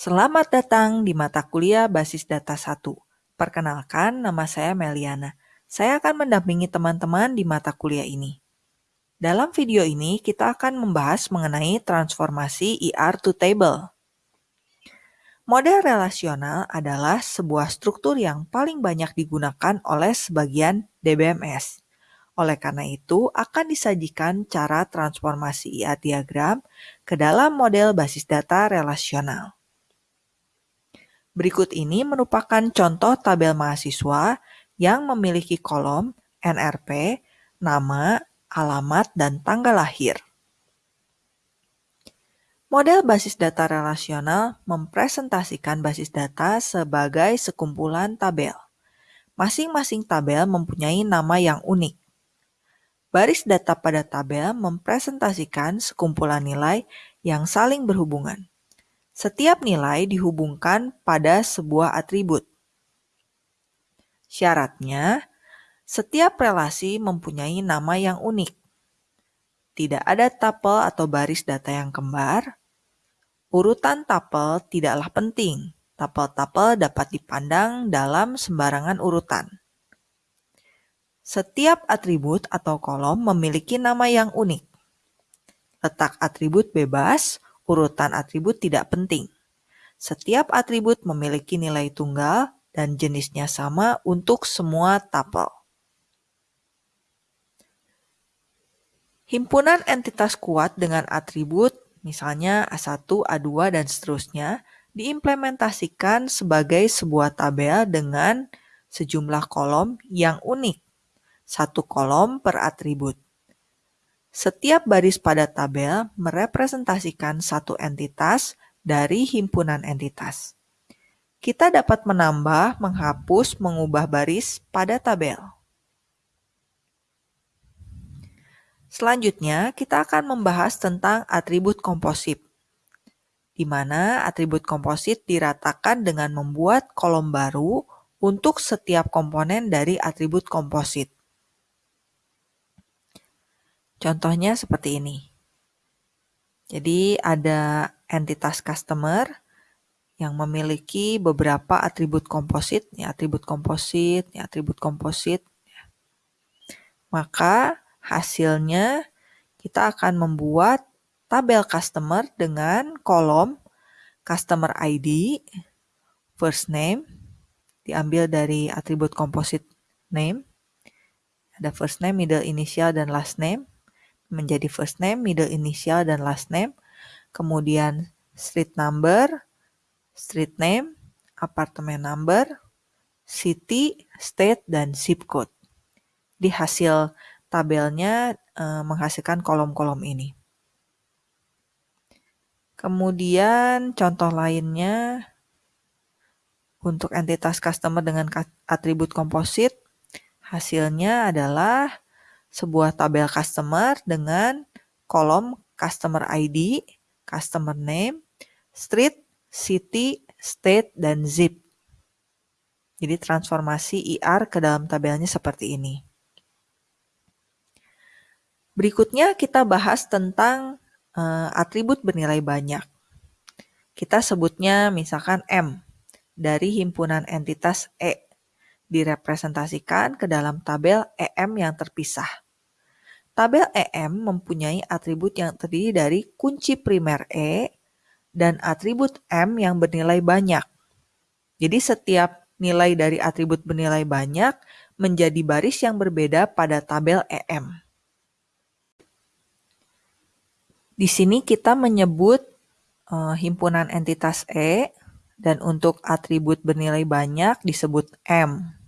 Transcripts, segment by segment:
Selamat datang di mata kuliah Basis Data 1. Perkenalkan, nama saya Meliana. Saya akan mendampingi teman-teman di mata kuliah ini. Dalam video ini, kita akan membahas mengenai transformasi ER to table. Model relasional adalah sebuah struktur yang paling banyak digunakan oleh sebagian DBMS. Oleh karena itu, akan disajikan cara transformasi ER diagram ke dalam model basis data relasional. Berikut ini merupakan contoh tabel mahasiswa yang memiliki kolom NRP, nama, alamat, dan tanggal lahir. Model basis data relasional mempresentasikan basis data sebagai sekumpulan tabel. Masing-masing tabel mempunyai nama yang unik. Baris data pada tabel mempresentasikan sekumpulan nilai yang saling berhubungan. Setiap nilai dihubungkan pada sebuah atribut. Syaratnya, setiap relasi mempunyai nama yang unik. Tidak ada tapel atau baris data yang kembar. Urutan tapel tidaklah penting. Tapel-tapel dapat dipandang dalam sembarangan urutan. Setiap atribut atau kolom memiliki nama yang unik. Letak atribut bebas urutan atribut tidak penting. Setiap atribut memiliki nilai tunggal dan jenisnya sama untuk semua tapel. Himpunan entitas kuat dengan atribut, misalnya A1, A2, dan seterusnya, diimplementasikan sebagai sebuah tabel dengan sejumlah kolom yang unik, satu kolom per atribut. Setiap baris pada tabel merepresentasikan satu entitas dari himpunan entitas. Kita dapat menambah, menghapus, mengubah baris pada tabel. Selanjutnya, kita akan membahas tentang atribut komposit, di mana atribut komposit diratakan dengan membuat kolom baru untuk setiap komponen dari atribut komposit. Contohnya seperti ini. Jadi ada entitas customer yang memiliki beberapa atribut komposit, ya atribut komposit, ya atribut komposit. Ya. Maka hasilnya kita akan membuat tabel customer dengan kolom customer ID, first name, diambil dari atribut komposit name, ada first name, middle initial, dan last name menjadi first name, middle initial, dan last name. Kemudian street number, street name, apartemen number, city, state, dan zip code. Di hasil tabelnya e, menghasilkan kolom-kolom ini. Kemudian contoh lainnya untuk entitas customer dengan atribut komposit, hasilnya adalah sebuah tabel customer dengan kolom customer ID, customer name, street, city, state, dan zip. Jadi transformasi IR ke dalam tabelnya seperti ini. Berikutnya kita bahas tentang uh, atribut bernilai banyak. Kita sebutnya misalkan M dari himpunan entitas E direpresentasikan ke dalam tabel EM yang terpisah. Tabel EM mempunyai atribut yang terdiri dari kunci primer E dan atribut M yang bernilai banyak. Jadi setiap nilai dari atribut bernilai banyak menjadi baris yang berbeda pada tabel EM. Di sini kita menyebut uh, himpunan entitas E dan untuk atribut bernilai banyak disebut M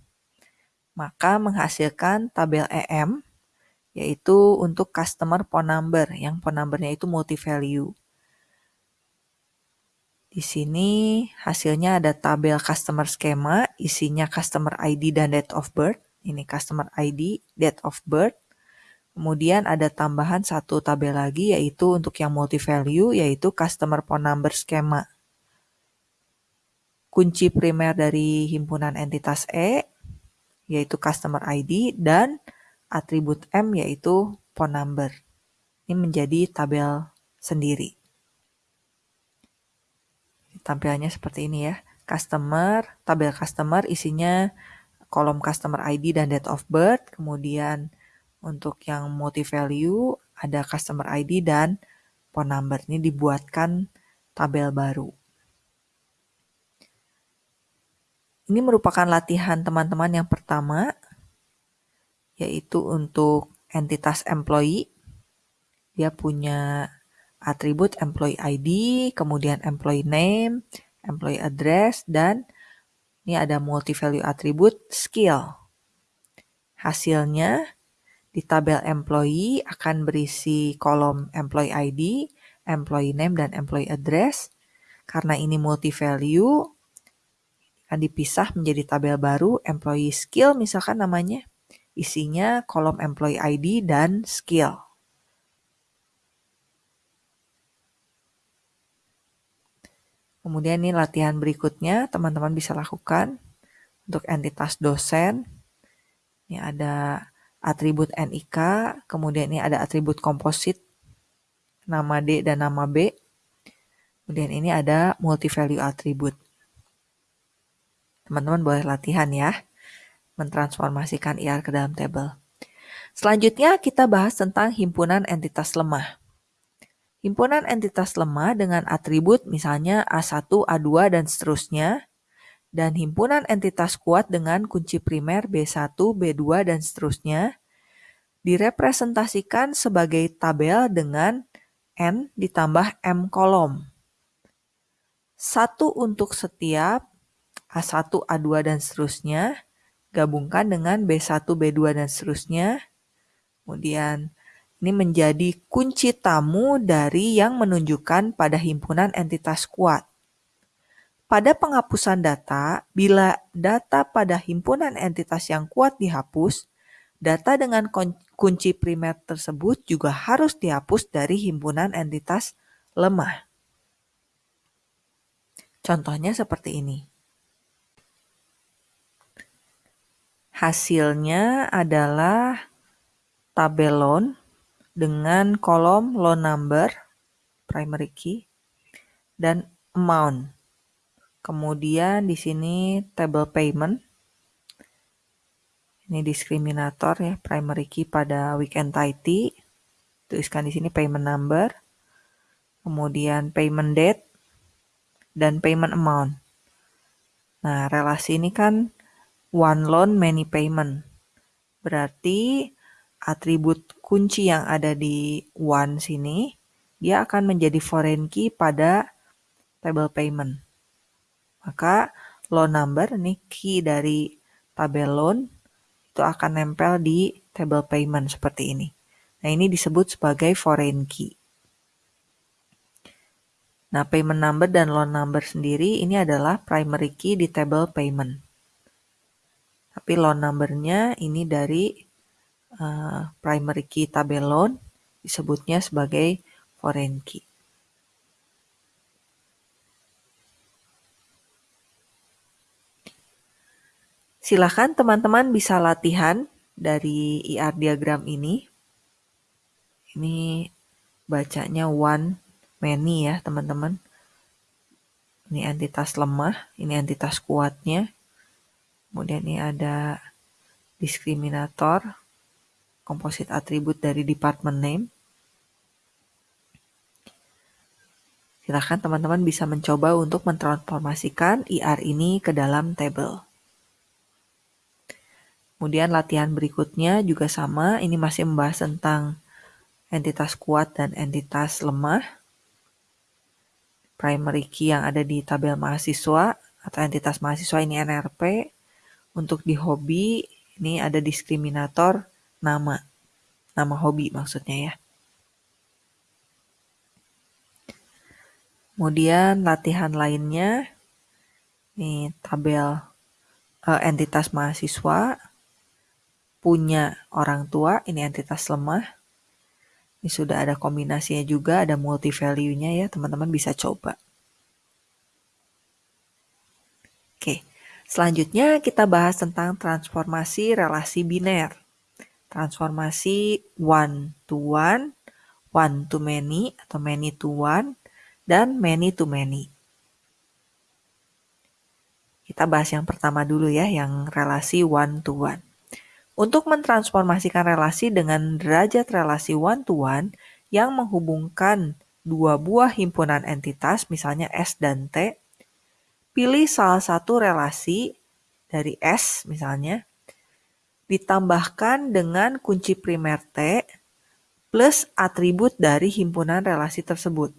maka menghasilkan tabel EM, yaitu untuk customer phone number, yang phone numbernya itu multi value. Di sini hasilnya ada tabel customer schema, isinya customer ID dan date of birth. Ini customer ID, date of birth. Kemudian ada tambahan satu tabel lagi yaitu untuk yang multi value yaitu customer phone number schema. Kunci primer dari himpunan entitas E yaitu customer ID, dan atribut M yaitu phone number. Ini menjadi tabel sendiri. tampilannya seperti ini ya. Customer, tabel customer isinya kolom customer ID dan date of birth. Kemudian untuk yang multi value ada customer ID dan phone number. Ini dibuatkan tabel baru. Ini merupakan latihan teman-teman yang pertama, yaitu untuk entitas employee. Dia punya atribut employee ID, kemudian employee name, employee address, dan ini ada multi value atribut skill. Hasilnya di tabel employee akan berisi kolom employee ID, employee name, dan employee address. Karena ini multi value, akan dipisah menjadi tabel baru employee skill misalkan namanya. Isinya kolom employee ID dan skill. Kemudian ini latihan berikutnya teman-teman bisa lakukan untuk entitas dosen. Ini ada atribut NIK, kemudian ini ada atribut komposit, nama D dan nama B. Kemudian ini ada multi value atribut. Teman-teman boleh latihan ya, mentransformasikan IR ke dalam table. Selanjutnya kita bahas tentang himpunan entitas lemah. Himpunan entitas lemah dengan atribut misalnya A1, A2, dan seterusnya, dan himpunan entitas kuat dengan kunci primer B1, B2, dan seterusnya, direpresentasikan sebagai tabel dengan N ditambah M kolom. Satu untuk setiap A1, A2, dan seterusnya, gabungkan dengan B1, B2, dan seterusnya, kemudian ini menjadi kunci tamu dari yang menunjukkan pada himpunan entitas kuat. Pada penghapusan data, bila data pada himpunan entitas yang kuat dihapus, data dengan kunci primer tersebut juga harus dihapus dari himpunan entitas lemah. Contohnya seperti ini. Hasilnya adalah tabelon dengan kolom loan number, primary key, dan amount. Kemudian di sini table payment. Ini diskriminator ya, primary key pada weekend entity. Tuliskan di sini payment number. Kemudian payment date dan payment amount. Nah, relasi ini kan one loan many payment. Berarti atribut kunci yang ada di one sini, dia akan menjadi foreign key pada table payment. Maka loan number, ini key dari tabel loan, itu akan nempel di table payment seperti ini. Nah ini disebut sebagai foreign key. Nah payment number dan loan number sendiri ini adalah primary key di table payment. Tapi loan numbernya ini dari uh, primary key tabelon disebutnya sebagai foreign key. Silahkan teman-teman bisa latihan dari IR diagram ini. Ini bacanya one, many ya teman-teman. Ini entitas lemah, ini entitas kuatnya. Kemudian ini ada diskriminator, komposit atribut dari department name. Silahkan teman-teman bisa mencoba untuk mentransformasikan IR ini ke dalam table. Kemudian latihan berikutnya juga sama, ini masih membahas tentang entitas kuat dan entitas lemah. Primary key yang ada di tabel mahasiswa atau entitas mahasiswa ini NRP. Untuk di hobi ini ada diskriminator nama. Nama hobi maksudnya ya. Kemudian latihan lainnya, ini tabel uh, entitas mahasiswa, punya orang tua, ini entitas lemah. Ini sudah ada kombinasinya juga, ada multi value-nya ya, teman-teman bisa coba. Oke, selanjutnya kita bahas tentang transformasi relasi biner transformasi one to one, one to many atau many to one, dan many to many. Kita bahas yang pertama dulu ya, yang relasi one to one. Untuk mentransformasikan relasi dengan derajat relasi one to one yang menghubungkan dua buah himpunan entitas, misalnya S dan T, pilih salah satu relasi dari S misalnya, ditambahkan dengan kunci primer T plus atribut dari himpunan relasi tersebut.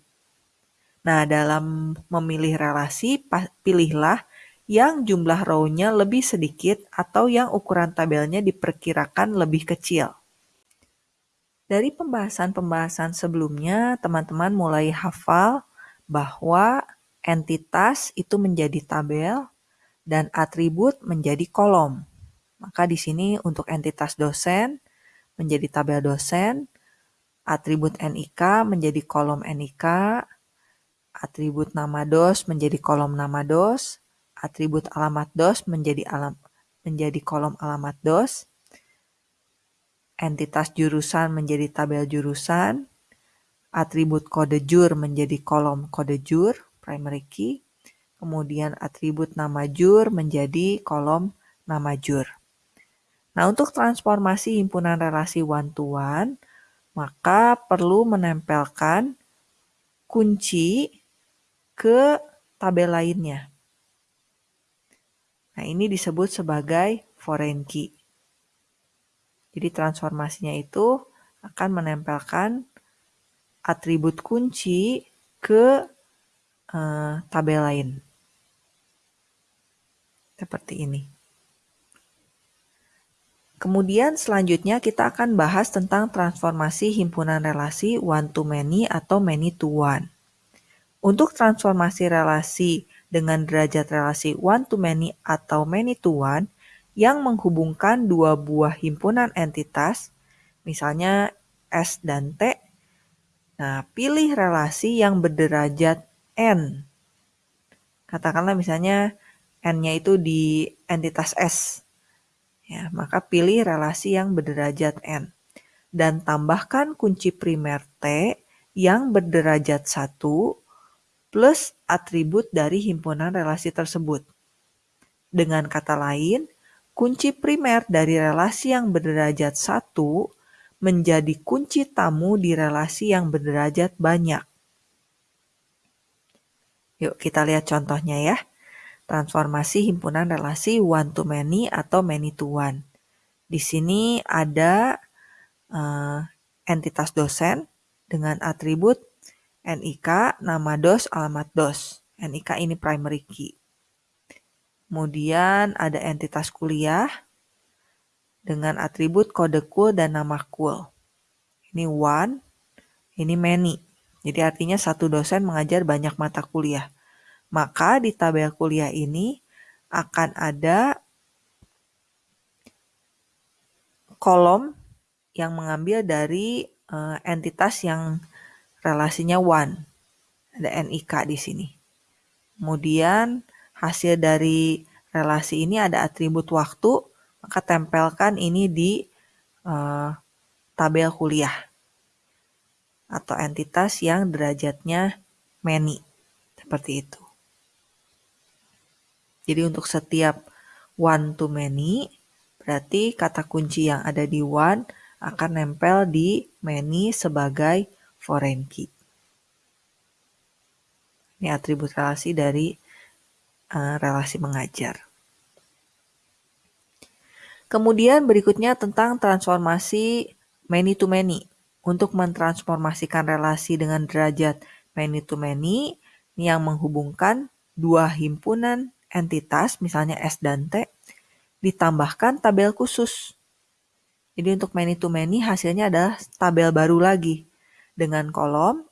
Nah, dalam memilih relasi, pilihlah yang jumlah row-nya lebih sedikit atau yang ukuran tabelnya diperkirakan lebih kecil. Dari pembahasan-pembahasan sebelumnya, teman-teman mulai hafal bahwa entitas itu menjadi tabel dan atribut menjadi kolom. Maka di sini untuk entitas dosen menjadi tabel dosen, atribut NIK menjadi kolom NIK, atribut nama dos menjadi kolom nama dos, atribut alamat dos menjadi alam menjadi kolom alamat dos, entitas jurusan menjadi tabel jurusan, atribut kode jur menjadi kolom kode jur, primary key, kemudian atribut nama jur menjadi kolom nama jur. Nah, untuk transformasi himpunan relasi one-to-one, maka perlu menempelkan kunci ke tabel lainnya. Nah, ini disebut sebagai foreign key. Jadi transformasinya itu akan menempelkan atribut kunci ke uh, tabel lain. Seperti ini. Kemudian selanjutnya kita akan bahas tentang transformasi himpunan relasi one to many atau many to one. Untuk transformasi relasi dengan derajat relasi one to many atau many to one yang menghubungkan dua buah himpunan entitas, misalnya S dan T. Nah, pilih relasi yang berderajat N. Katakanlah misalnya N-nya itu di entitas S. Ya, maka pilih relasi yang berderajat N. Dan tambahkan kunci primer T yang berderajat 1 plus atribut dari himpunan relasi tersebut. Dengan kata lain, kunci primer dari relasi yang berderajat 1 menjadi kunci tamu di relasi yang berderajat banyak. Yuk kita lihat contohnya ya transformasi himpunan relasi one to many atau many to one. Di sini ada uh, entitas dosen dengan atribut NIK, nama dos, alamat dos. NIK ini primary key. Kemudian ada entitas kuliah dengan atribut kode cool dan nama cool. Ini one, ini many. Jadi artinya satu dosen mengajar banyak mata kuliah. Maka di tabel kuliah ini akan ada kolom yang mengambil dari uh, entitas yang relasinya one. Ada NIK di sini. Kemudian hasil dari relasi ini ada atribut waktu, maka tempelkan ini di uh, tabel kuliah atau entitas yang derajatnya many. Seperti itu. Jadi untuk setiap one to many, berarti kata kunci yang ada di one akan nempel di many sebagai foreign key. Ini atribut relasi dari uh, relasi mengajar. Kemudian berikutnya tentang transformasi many to many. Untuk mentransformasikan relasi dengan derajat many to many, yang menghubungkan dua himpunan entitas, misalnya S dan T, ditambahkan tabel khusus. Jadi untuk many to many hasilnya adalah tabel baru lagi dengan kolom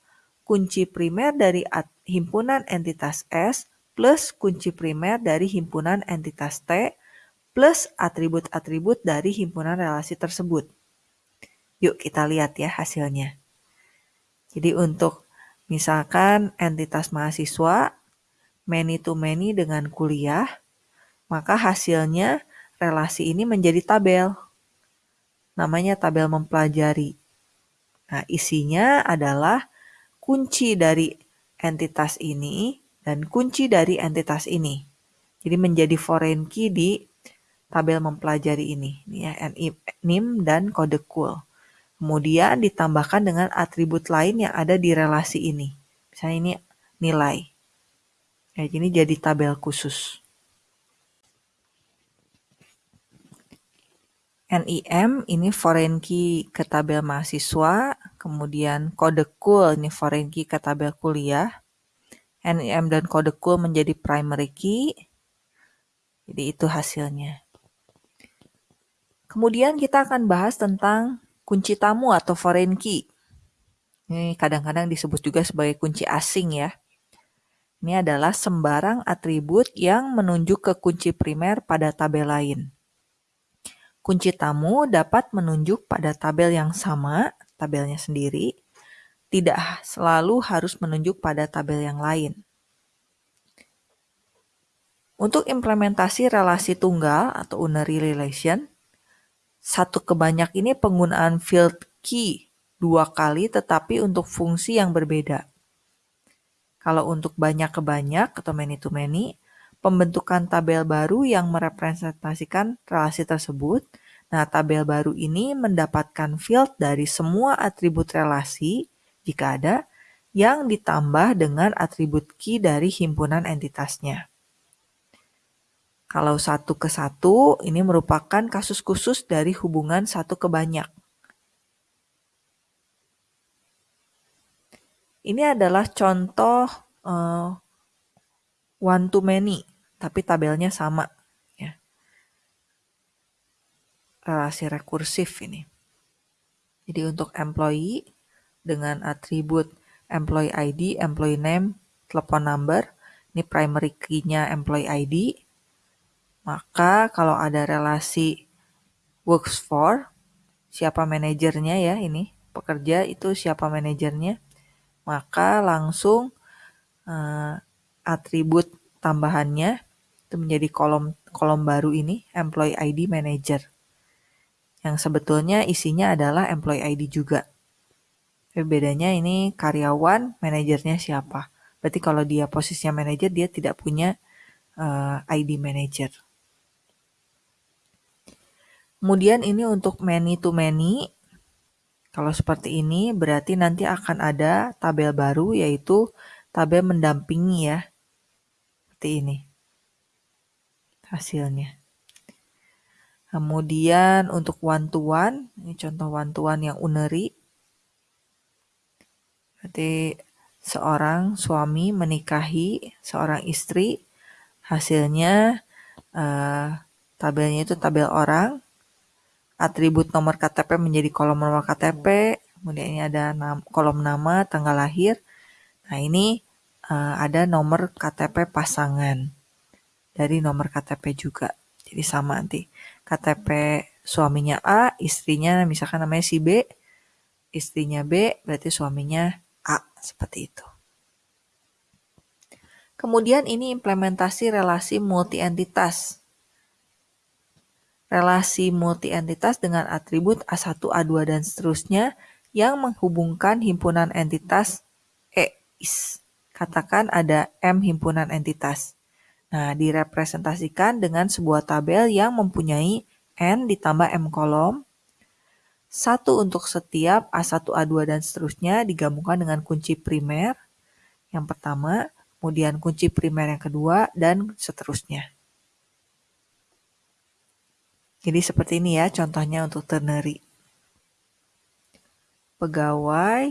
kunci primer dari himpunan entitas S plus kunci primer dari himpunan entitas T plus atribut-atribut dari himpunan relasi tersebut. Yuk kita lihat ya hasilnya. Jadi untuk misalkan entitas mahasiswa many to many dengan kuliah, maka hasilnya relasi ini menjadi tabel. Namanya tabel mempelajari. Nah, isinya adalah kunci dari entitas ini dan kunci dari entitas ini. Jadi menjadi foreign key di tabel mempelajari ini, ini ya, NIM dan kode cool. Kemudian ditambahkan dengan atribut lain yang ada di relasi ini. Misalnya ini nilai. Kayak gini jadi tabel khusus. NIM ini foreign key ke tabel mahasiswa, kemudian kode cool ini foreign key ke tabel kuliah. NIM dan kode cool menjadi primary key. Jadi itu hasilnya. Kemudian kita akan bahas tentang kunci tamu atau foreign key. Ini kadang-kadang disebut juga sebagai kunci asing ya. Ini adalah sembarang atribut yang menunjuk ke kunci primer pada tabel lain. Kunci tamu dapat menunjuk pada tabel yang sama, tabelnya sendiri, tidak selalu harus menunjuk pada tabel yang lain. Untuk implementasi relasi tunggal atau unary relation, satu kebanyak ini penggunaan field key dua kali tetapi untuk fungsi yang berbeda. Kalau untuk banyak ke banyak atau many to many, pembentukan tabel baru yang merepresentasikan relasi tersebut. Nah, tabel baru ini mendapatkan field dari semua atribut relasi, jika ada, yang ditambah dengan atribut key dari himpunan entitasnya. Kalau satu ke satu, ini merupakan kasus khusus dari hubungan satu ke banyak. Ini adalah contoh uh, one to many tapi tabelnya sama ya. Relasi rekursif ini. Jadi untuk employee dengan atribut employee ID, employee name, telepon number, ini primary key-nya employee ID. Maka kalau ada relasi works for, siapa manajernya ya ini, pekerja itu siapa manajernya, maka langsung uh, atribut tambahannya itu menjadi kolom kolom baru ini employee ID manager. Yang sebetulnya isinya adalah employee ID juga. Tapi bedanya ini karyawan, manajernya siapa. Berarti kalau dia posisinya manajer, dia tidak punya uh, eh, ID manager. Kemudian ini untuk many to many. Kalau seperti ini berarti nanti akan ada tabel baru yaitu tabel mendampingi ya. Seperti ini hasilnya. Kemudian untuk one to one, ini contoh one to one yang uneri. Berarti seorang suami menikahi seorang istri, hasilnya uh, tabelnya itu tabel orang, atribut nomor KTP menjadi kolom nomor KTP, kemudian ini ada nam kolom nama, tanggal lahir. Nah ini uh, ada nomor KTP pasangan dari nomor KTP juga. Jadi sama nanti. KTP suaminya A, istrinya misalkan namanya si B, istrinya B, berarti suaminya A, seperti itu. Kemudian ini implementasi relasi multi-entitas. Relasi multi-entitas dengan atribut A1, A2, dan seterusnya yang menghubungkan himpunan entitas E. Katakan ada M himpunan entitas. Nah, direpresentasikan dengan sebuah tabel yang mempunyai N ditambah M kolom, satu untuk setiap A1, A2, dan seterusnya digabungkan dengan kunci primer yang pertama, kemudian kunci primer yang kedua, dan seterusnya. Jadi seperti ini ya contohnya untuk ternary. Pegawai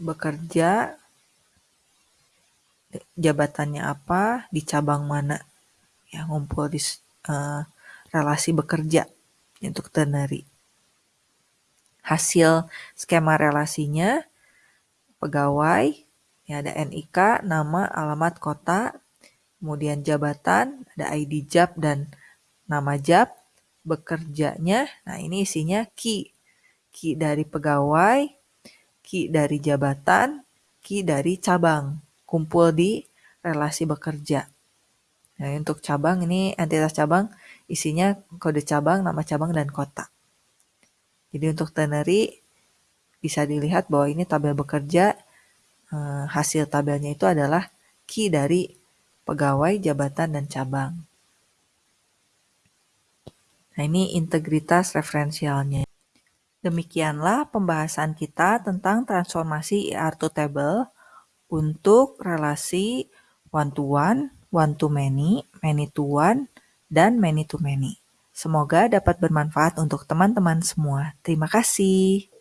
bekerja jabatannya apa, di cabang mana. Ya, ngumpul di uh, relasi bekerja untuk ternary. Hasil skema relasinya, pegawai, ya ada NIK, nama, alamat, kota, kemudian jabatan, ada ID job dan nama job, bekerjanya, nah ini isinya key, key dari pegawai, key dari jabatan, key dari cabang kumpul di relasi bekerja. Nah, untuk cabang ini entitas cabang isinya kode cabang, nama cabang, dan kota. Jadi untuk ternary bisa dilihat bahwa ini tabel bekerja, eh, hasil tabelnya itu adalah key dari pegawai, jabatan, dan cabang. Nah, ini integritas referensialnya. Demikianlah pembahasan kita tentang transformasi ER to table untuk relasi one-to-one, one-to-many, many-to-one, dan many-to-many. Semoga dapat bermanfaat untuk teman-teman semua. Terima kasih.